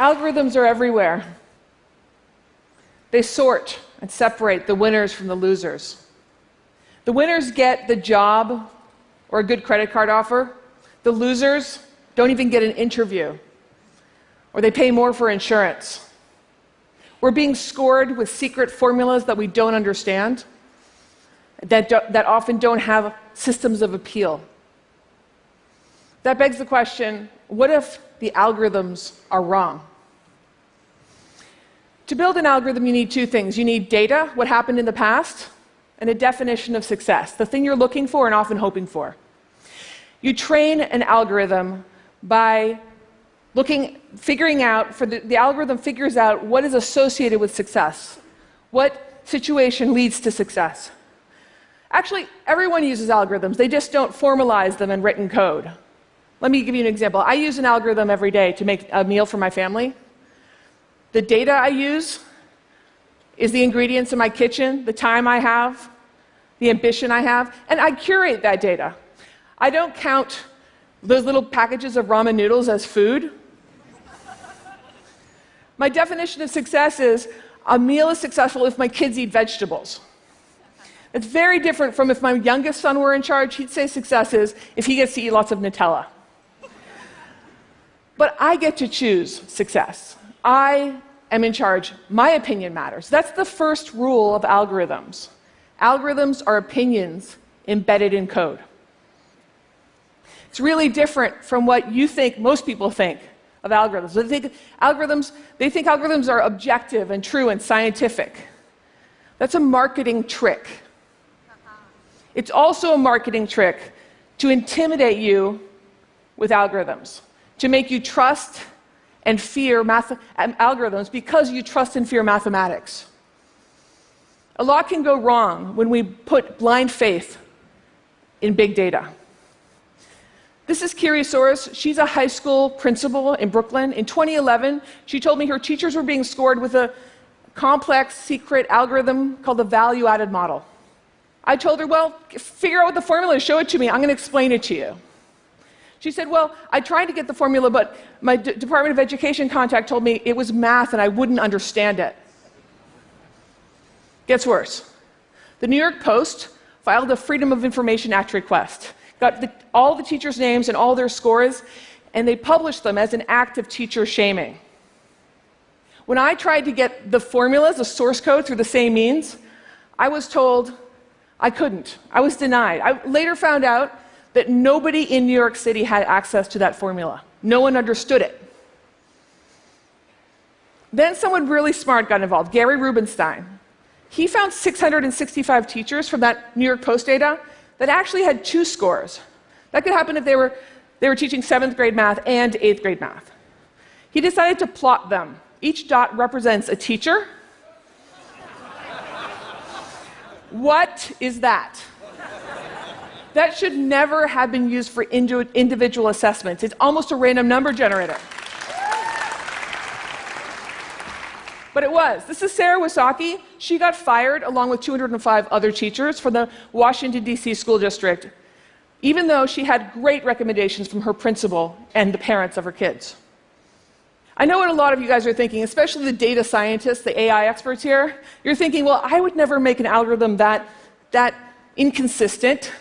Algorithms are everywhere. They sort and separate the winners from the losers. The winners get the job or a good credit card offer. The losers don't even get an interview, or they pay more for insurance. We're being scored with secret formulas that we don't understand, that, do, that often don't have systems of appeal. That begs the question what if the algorithms are wrong? To build an algorithm, you need two things you need data, what happened in the past, and a definition of success, the thing you're looking for and often hoping for. You train an algorithm by looking, figuring out, for the, the algorithm figures out what is associated with success, what situation leads to success. Actually, everyone uses algorithms, they just don't formalize them in written code. Let me give you an example. I use an algorithm every day to make a meal for my family. The data I use is the ingredients in my kitchen, the time I have, the ambition I have, and I curate that data. I don't count those little packages of ramen noodles as food. My definition of success is a meal is successful if my kids eat vegetables. It's very different from if my youngest son were in charge, he'd say success is if he gets to eat lots of Nutella. But I get to choose success. I am in charge. My opinion matters. That's the first rule of algorithms. Algorithms are opinions embedded in code. It's really different from what you think most people think of algorithms. They think algorithms, they think algorithms are objective and true and scientific. That's a marketing trick. It's also a marketing trick to intimidate you with algorithms, to make you trust and fear math- um, algorithms because you trust and fear mathematics. A lot can go wrong when we put blind faith in big data. This is Kiri Soares. She's a high school principal in Brooklyn. In 2011, she told me her teachers were being scored with a complex, secret algorithm called the value added model. I told her, Well, figure out what the formula is, show it to me, I'm going to explain it to you. She said, Well, I tried to get the formula, but my D- Department of Education contact told me it was math and I wouldn't understand it. Gets worse. The New York Post filed a Freedom of Information Act request got the, all the teachers' names and all their scores, and they published them as an act of teacher shaming. When I tried to get the formulas, the source code through the same means, I was told I couldn't. I was denied. I later found out that nobody in New York City had access to that formula. No one understood it. Then someone really smart got involved, Gary Rubinstein. He found 665 teachers from that New York Post data that actually had two scores. That could happen if they were, they were teaching seventh grade math and eighth grade math. He decided to plot them. Each dot represents a teacher. what is that? That should never have been used for individual assessments. It's almost a random number generator. But it was. This is Sarah Wysocki. She got fired along with 205 other teachers from the Washington, D.C. school district, even though she had great recommendations from her principal and the parents of her kids. I know what a lot of you guys are thinking, especially the data scientists, the AI experts here. You're thinking, well, I would never make an algorithm that, that inconsistent.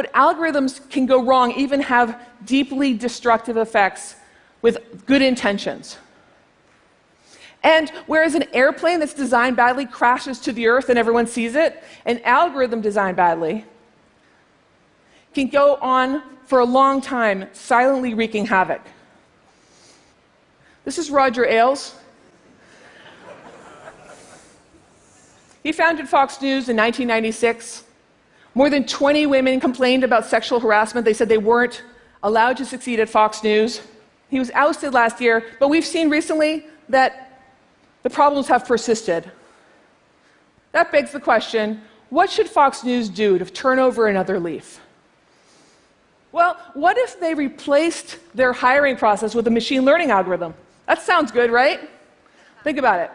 But algorithms can go wrong, even have deeply destructive effects with good intentions. And whereas an airplane that's designed badly crashes to the earth and everyone sees it, an algorithm designed badly can go on for a long time, silently wreaking havoc. This is Roger Ailes. He founded Fox News in 1996. More than 20 women complained about sexual harassment. They said they weren't allowed to succeed at Fox News. He was ousted last year, but we've seen recently that the problems have persisted. That begs the question what should Fox News do to turn over another leaf? Well, what if they replaced their hiring process with a machine learning algorithm? That sounds good, right? Think about it.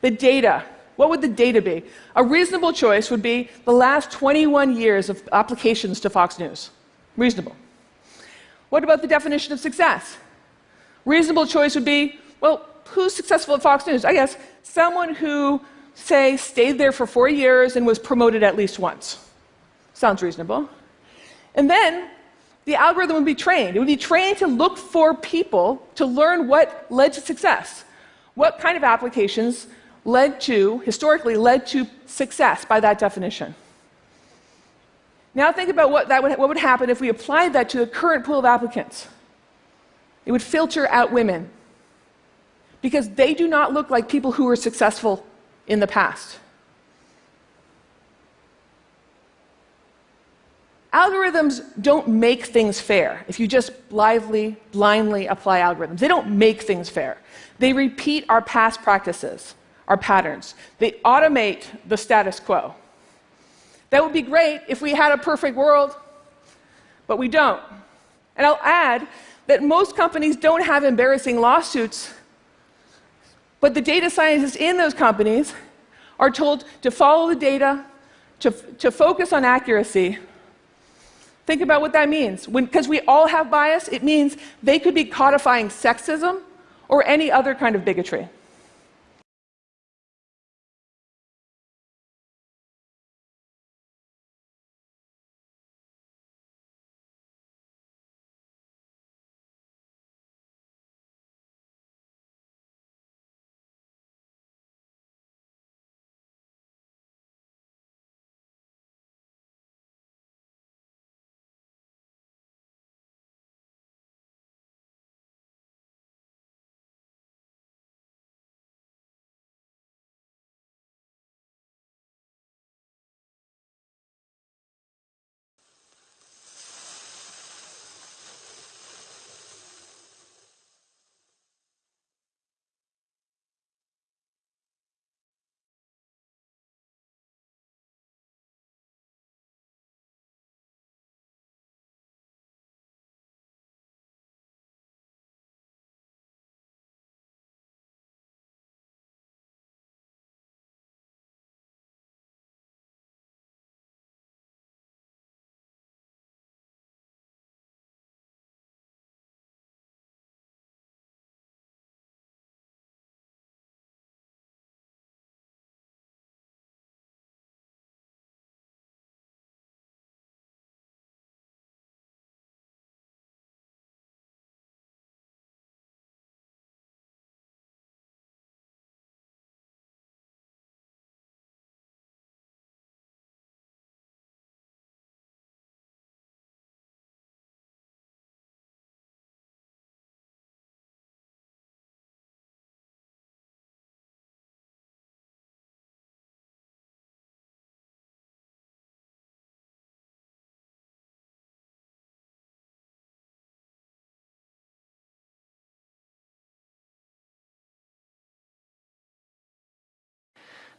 The data. What would the data be? A reasonable choice would be the last 21 years of applications to Fox News. Reasonable. What about the definition of success? Reasonable choice would be well, who's successful at Fox News? I guess someone who, say, stayed there for four years and was promoted at least once. Sounds reasonable. And then the algorithm would be trained. It would be trained to look for people to learn what led to success. What kind of applications led to, historically, led to success by that definition. Now think about what, that would, what would happen if we applied that to the current pool of applicants. It would filter out women because they do not look like people who were successful in the past. Algorithms don't make things fair if you just blithely, blindly apply algorithms. They don't make things fair. They repeat our past practices, our patterns. They automate the status quo. That would be great if we had a perfect world, but we don't. And I'll add that most companies don't have embarrassing lawsuits, but the data scientists in those companies are told to follow the data, to, to focus on accuracy. Think about what that means. Because we all have bias, it means they could be codifying sexism or any other kind of bigotry.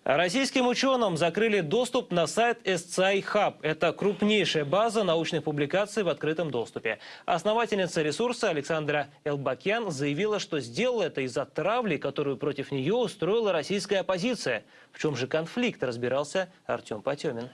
Российским ученым закрыли доступ на сайт SCI Hub. Это крупнейшая база научных публикаций в открытом доступе. Основательница ресурса Александра Элбакян заявила, что сделала это из-за травли, которую против нее устроила российская оппозиция. В чем же конфликт, разбирался Артем Потемин.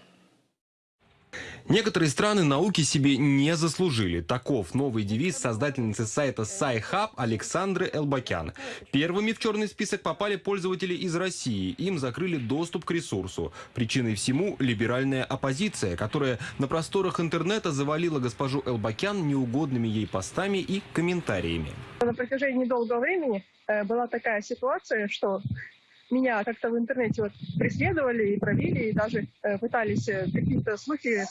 Некоторые страны науки себе не заслужили. Таков новый девиз создательницы сайта SciHub Александры Элбакян. Первыми в черный список попали пользователи из России. Им закрыли доступ к ресурсу. Причиной всему либеральная оппозиция, которая на просторах интернета завалила госпожу Элбакян неугодными ей постами и комментариями. На протяжении долгого времени э, была такая ситуация, что меня как-то в интернете вот преследовали и пробили, и даже э, пытались э, какие-то слухи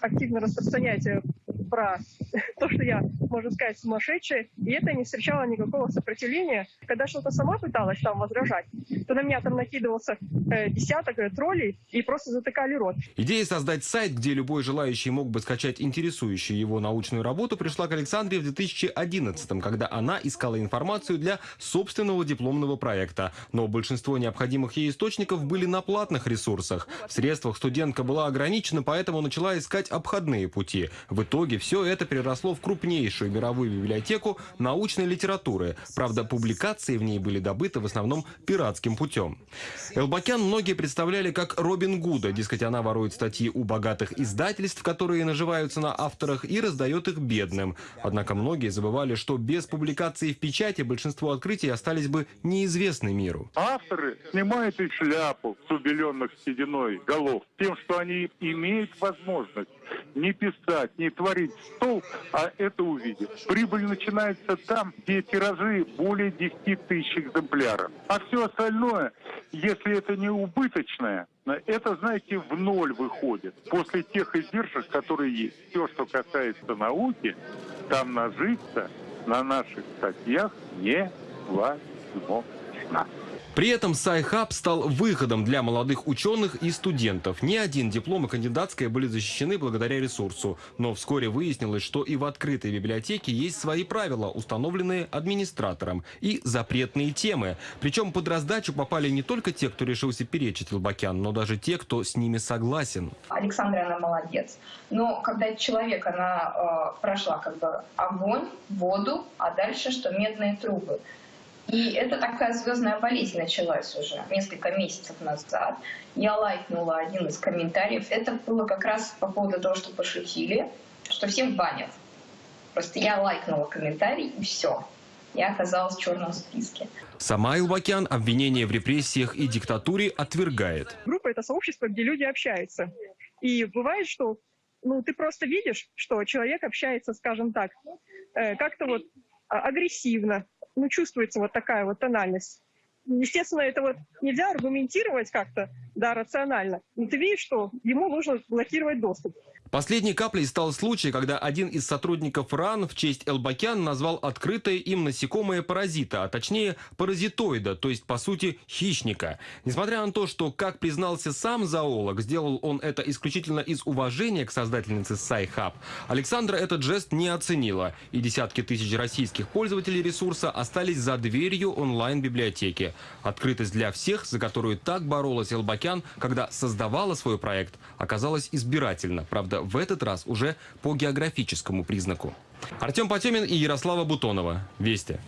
активно распространять э, про то, что я, можно сказать, сумасшедшая, и это не встречало никакого сопротивления. Когда что-то сама пыталась там возражать, то на меня там накидывался э, десяток э, троллей и просто затыкали рот. Идея создать сайт, где любой желающий мог бы скачать интересующую его научную работу, пришла к Александре в 2011 когда она искала информацию для собственного дипломного проекта. Но большинство необходимых ей источников были на платных ресурсах. В средствах студентка была ограничена, поэтому начала искать обходные пути. В итоге все это переросло в крупнейшую мировую библиотеку научной литературы. Правда, публикации в ней были добыты в основном пиратским путем. Элбакян многие представляли как Робин Гуда, дескать, она ворует статьи у богатых издательств, которые наживаются на авторах, и раздает их бедным. Однако многие забывали, что без публикации в печати большинство открытий остались бы неизвестны миру. Авторы снимают и шляпу с убеленных сединой голов тем, что они имеют возможность не писать, не творить стол, а это увидеть. Прибыль начинается там, где тиражи более 10 тысяч экземпляров. А все остальное, если это не убыточное, это, знаете, в ноль выходит. После тех издержек, которые есть. Все, что касается науки, там нажиться на наших статьях невозможно. При этом SciHub стал выходом для молодых ученых и студентов. Ни один диплом и кандидатская были защищены благодаря ресурсу. Но вскоре выяснилось, что и в открытой библиотеке есть свои правила, установленные администратором, и запретные темы. Причем под раздачу попали не только те, кто решился перечить Лобакян, но даже те, кто с ними согласен. Александра, она молодец. Но когда человек, она э, прошла как бы огонь, воду, а дальше что медные трубы. И это такая звездная болезнь началась уже несколько месяцев назад. Я лайкнула один из комментариев. Это было как раз по поводу того, что пошутили, что всем банят. Просто я лайкнула комментарий, и все. Я оказалась в черном списке. Сама Илбакян обвинения в репрессиях и диктатуре отвергает. Группа — это сообщество, где люди общаются. И бывает, что ну, ты просто видишь, что человек общается, скажем так, э, как-то вот а, агрессивно, ну, чувствуется вот такая вот тональность. Естественно, это вот нельзя аргументировать как-то, да, рационально. Но ты видишь, что ему нужно блокировать доступ. Последней каплей стал случай, когда один из сотрудников РАН в честь Элбакян назвал открытое им насекомое паразита, а точнее паразитоида, то есть по сути хищника. Несмотря на то, что, как признался сам зоолог, сделал он это исключительно из уважения к создательнице SciHub, Александра этот жест не оценила, и десятки тысяч российских пользователей ресурса остались за дверью онлайн-библиотеки. Открытость для всех, за которую так боролась Элбакян, когда создавала свой проект, оказалась избирательна. Правда, в этот раз уже по географическому признаку. Артем Потемин и Ярослава Бутонова. Вести.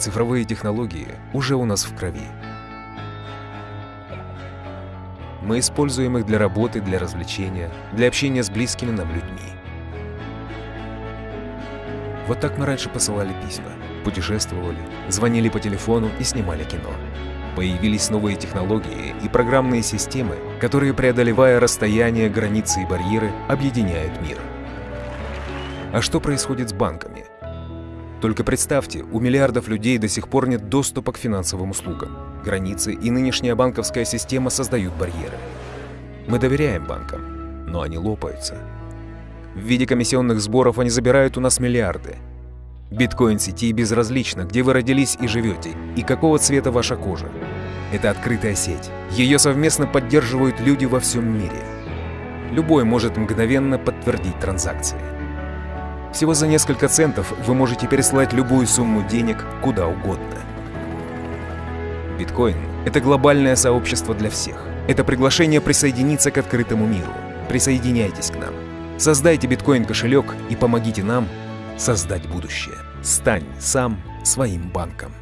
Цифровые технологии уже у нас в крови. Мы используем их для работы, для развлечения, для общения с близкими нам людьми. Вот так мы раньше посылали письма, путешествовали, звонили по телефону и снимали кино. Появились новые технологии и программные системы, которые, преодолевая расстояния, границы и барьеры, объединяют мир. А что происходит с банками? Только представьте, у миллиардов людей до сих пор нет доступа к финансовым услугам. Границы и нынешняя банковская система создают барьеры. Мы доверяем банкам, но они лопаются. В виде комиссионных сборов они забирают у нас миллиарды. Биткоин-сети безразлично, где вы родились и живете, и какого цвета ваша кожа. Это открытая сеть. Ее совместно поддерживают люди во всем мире. Любой может мгновенно подтвердить транзакции. Всего за несколько центов вы можете переслать любую сумму денег куда угодно. Биткоин — это глобальное сообщество для всех. Это приглашение присоединиться к открытому миру. Присоединяйтесь к нам. Создайте биткоин-кошелек и помогите нам создать будущее. Стань сам своим банком.